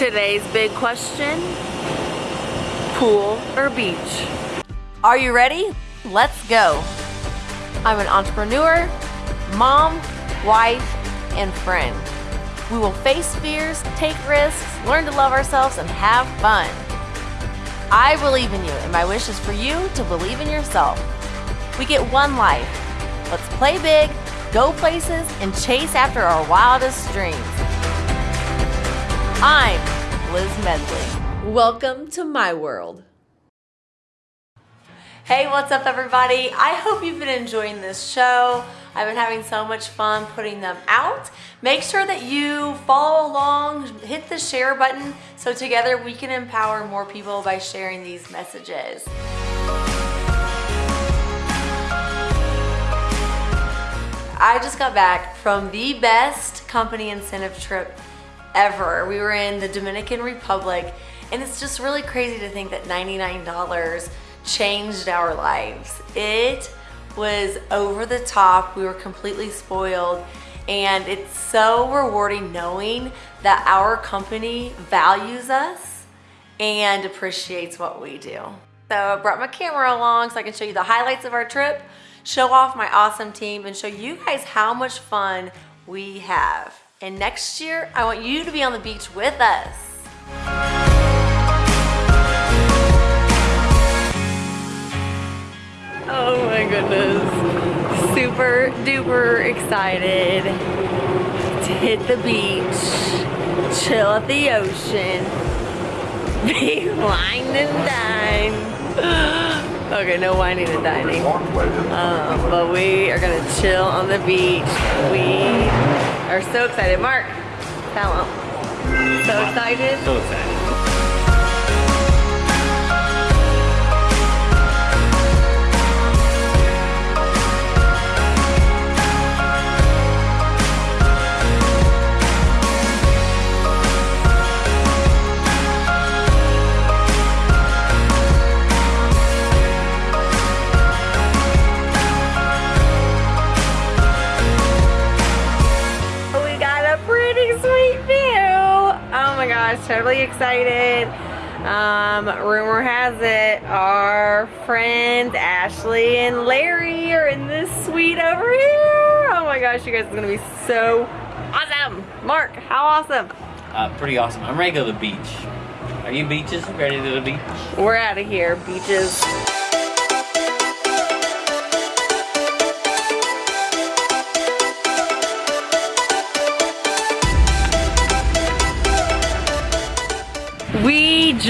Today's big question, pool or beach? Are you ready? Let's go. I'm an entrepreneur, mom, wife, and friend. We will face fears, take risks, learn to love ourselves, and have fun. I believe in you, and my wish is for you to believe in yourself. We get one life. Let's play big, go places, and chase after our wildest dreams. I'm Liz Medley. Welcome to my world. Hey, what's up everybody? I hope you've been enjoying this show. I've been having so much fun putting them out. Make sure that you follow along, hit the share button so together we can empower more people by sharing these messages. I just got back from the best company incentive trip ever. We were in the Dominican Republic and it's just really crazy to think that $99 changed our lives. It was over the top. We were completely spoiled and it's so rewarding knowing that our company values us and appreciates what we do. So I brought my camera along so I can show you the highlights of our trip, show off my awesome team, and show you guys how much fun we have. And next year, I want you to be on the beach with us. Oh my goodness. Super duper excited to hit the beach, chill at the ocean, be wine and dine. Okay, no whining and dining. Um, but we are gonna chill on the beach. We are so excited. Mark, tell. So excited? So excited. Gosh, totally excited. Um, rumor has it our friends Ashley and Larry are in this suite over here. Oh my gosh, you guys are gonna be so awesome. Mark, how awesome. Uh, pretty awesome. I'm ready to go to the beach. Are you beaches? Ready to to the beach? We're out of here, beaches.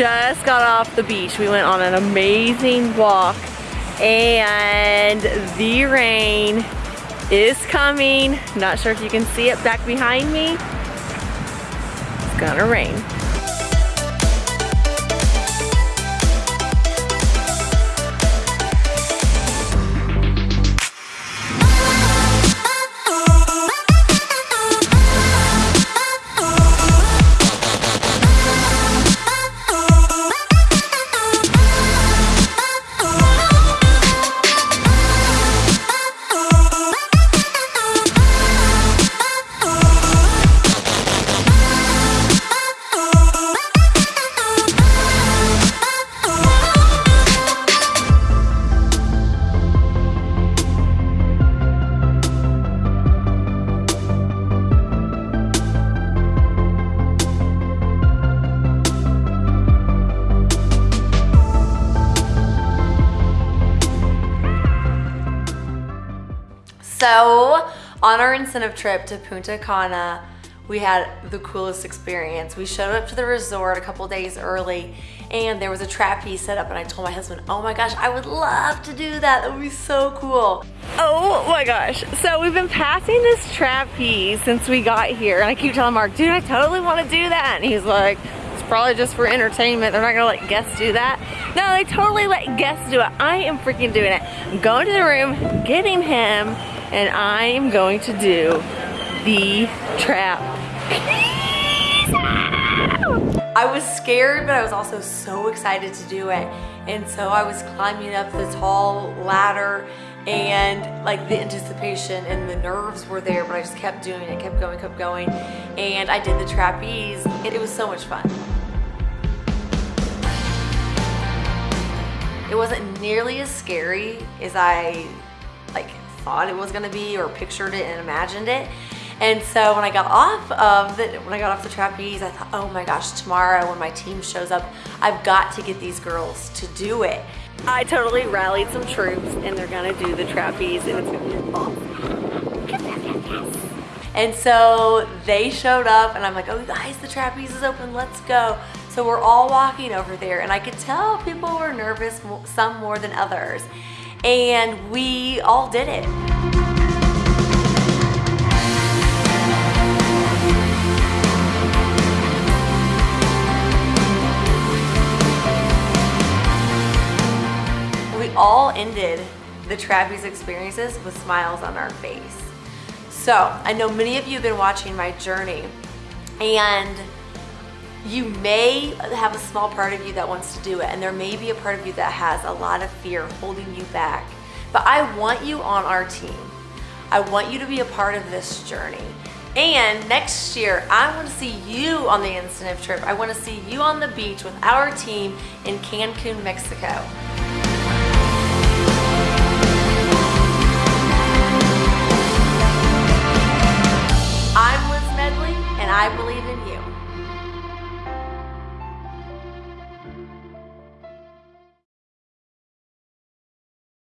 Just got off the beach. We went on an amazing walk and the rain is coming. Not sure if you can see it back behind me. It's gonna rain. So, on our incentive trip to Punta Cana, we had the coolest experience. We showed up to the resort a couple days early and there was a trapeze set up and I told my husband, oh my gosh, I would love to do that. That would be so cool. Oh my gosh. So we've been passing this trapeze since we got here and I keep telling Mark, dude, I totally want to do that. And he's like, it's probably just for entertainment. They're not gonna let guests do that. No, they totally let guests do it. I am freaking doing it. I'm going to the room, getting him, and I am going to do the trap. I was scared, but I was also so excited to do it. And so I was climbing up the tall ladder and like the anticipation and the nerves were there, but I just kept doing it, kept going, kept going. And I did the trapeze. It, it was so much fun. It wasn't nearly as scary as I like thought it was gonna be or pictured it and imagined it. And so when I got off of the, when I got off the trapeze, I thought, oh my gosh, tomorrow when my team shows up, I've got to get these girls to do it. I totally rallied some troops and they're gonna do the trapeze and it's gonna be awesome. And so they showed up and I'm like, oh guys, the trapeze is open, let's go. So we're all walking over there and I could tell people were nervous, some more than others. And we all did it. We all ended the trapeze experiences with smiles on our face. So I know many of you have been watching my journey and you may have a small part of you that wants to do it and there may be a part of you that has a lot of fear holding you back. But I want you on our team. I want you to be a part of this journey. And next year, I want to see you on the incentive trip. I want to see you on the beach with our team in Cancun, Mexico.